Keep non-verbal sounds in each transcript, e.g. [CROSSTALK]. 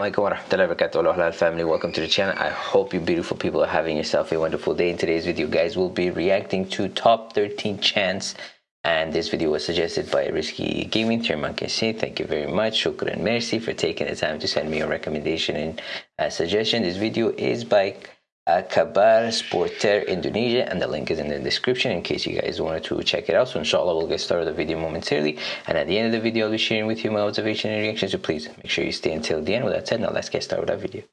alaikum wa rahmatullahi wa barakatuh halal family. Welcome to the channel. I hope you beautiful people are having yourself a wonderful day. In today's video guys we'll be reacting to top 13 chants. And this video was suggested by risky gaming Chairman thank you very much. Shukran merci for taking the time to send me a recommendation and a suggestion. This video is by uh, Kabar Sporter Indonesia and the link is in the description in case you guys wanted to check it out. So inshallah we'll get started the video momentarily. And at the end of the video I'll be sharing with you my observation and reaction so please make sure you stay until the end. With that said now let's get started with our video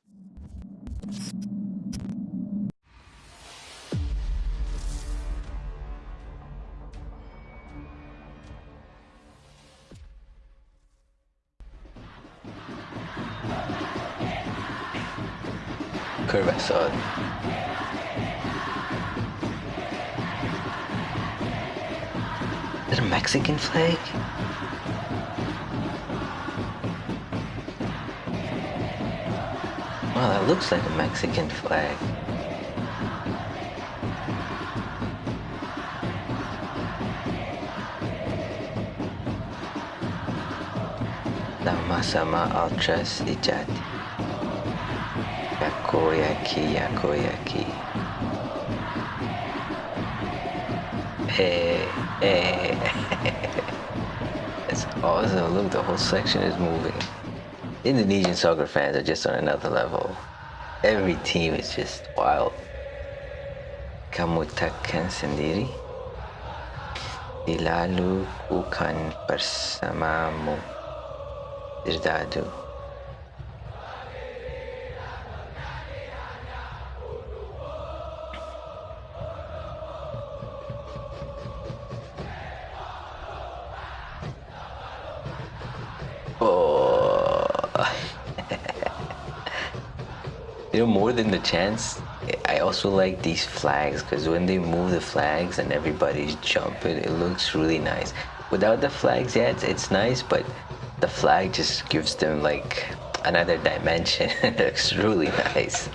Curva Sud. Is it a Mexican flag? Wow, that looks like a Mexican flag. Sama-sama Ultras Ijati. Yakoyaki. Hey, hey. it's awesome. Look, the whole section is moving. Indonesian soccer fans are just on another level. Every team is just wild. Kamu takkan sendiri. Dilalu bukan bersamamu. Dirdadu. More than the chants i also like these flags because when they move the flags and everybody's jumping it looks really nice. Without the flags it's, it's nice but the flag just gives them like another dimension. [LAUGHS] It looks really [LAUGHS] nice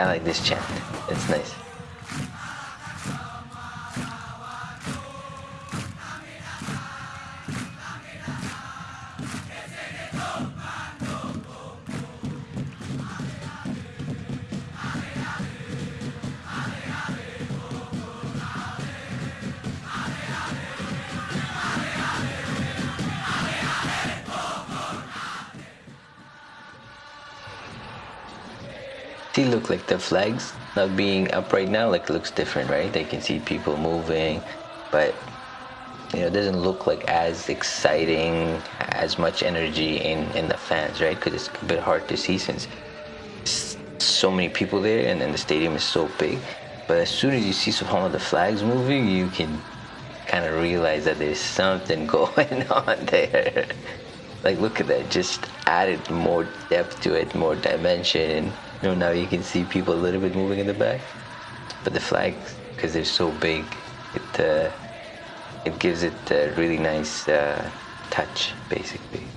I like this chant. It's nice. See look like the flags not being up right now like looks different right? They can see people moving but you know it doesn't look like as exciting as much energy in in the fans right? Because it's a bit hard to see since so many people there and then the stadium is so big. But as soon as you see some of the flags moving you can kind of realize that there's something [LAUGHS] going on there. Like look at that just added more depth to it more dimension you know, now you can see people a little bit moving in the back, but the flags, because they're so big, it uh, it gives it a really nice uh, touch, basically.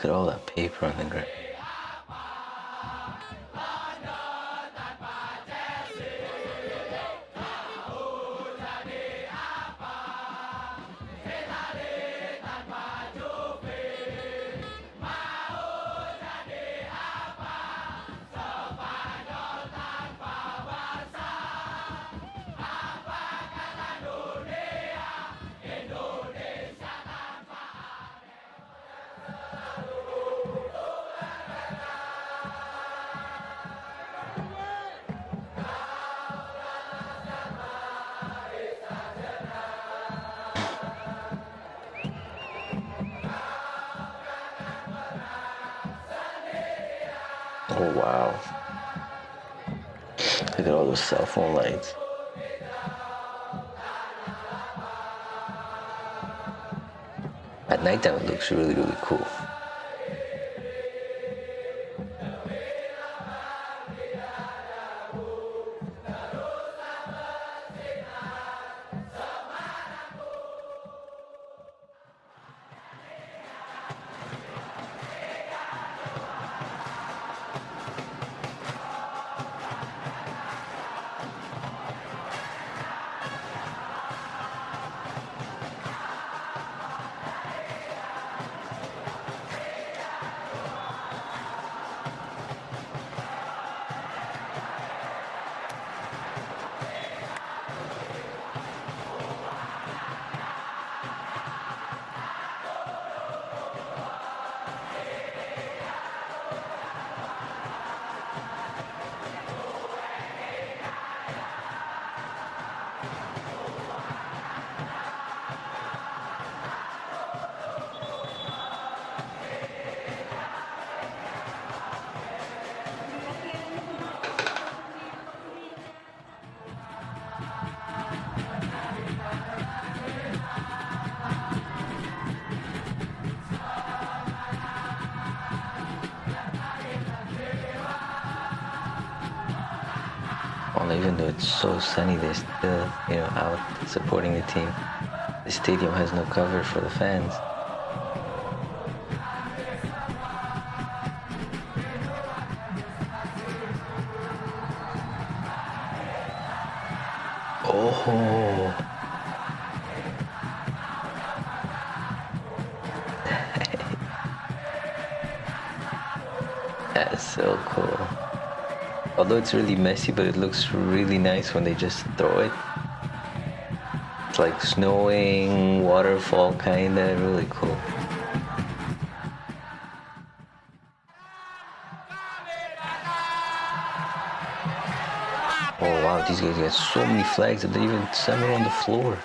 Look at all that paper on the ground. Wow. Look at all those cell phone lights. At nighttime it looks really, really cool. Even though it's so sunny, they're still, you know, out supporting the team. The stadium has no cover for the fans. Oh. [LAUGHS] That's so cool. Although it's really messy, but it looks really nice when they just throw it. It's like snowing, waterfall kinda, really cool. Oh wow, these guys got so many flags that they even some are on the floor.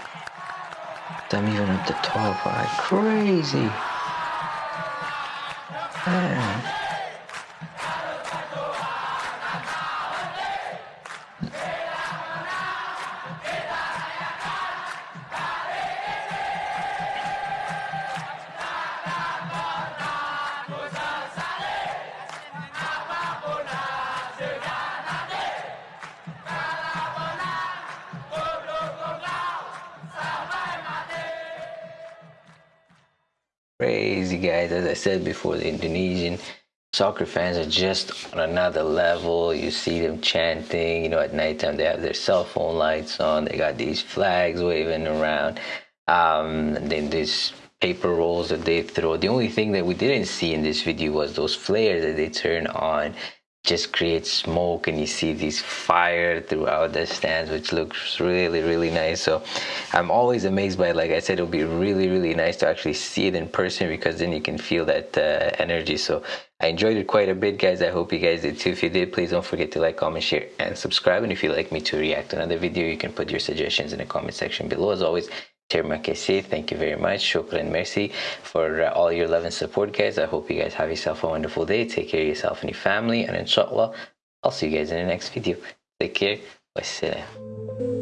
Them even at the top. Wow, crazy. Crazy guys, as I said before, the Indonesian soccer fans are just on another level. You see them chanting, you know, at nighttime they have their cell phone lights on, they got these flags waving around. Um, and then these paper rolls that they throw. The only thing that we didn't see in this video was those flares that they turn on just creates smoke and you see these fire throughout the stands which looks really really nice. So i'm always amazed by it like i said it'll be really really nice to actually see it in person because then you can feel that uh, energy. So i enjoyed it quite a bit guys. I hope you guys did too. If you did please don't forget to like comment share and subscribe. And if you'd like me to react to another video you can put your suggestions in the comment section below. As always Kasih. Thank you very much. Shukran merci for uh, all your love and support, guys. I hope you guys have yourself a wonderful day. Take care of yourself and your family. And inshallah, I'll see you guys in the next video. Take care. Wassalam.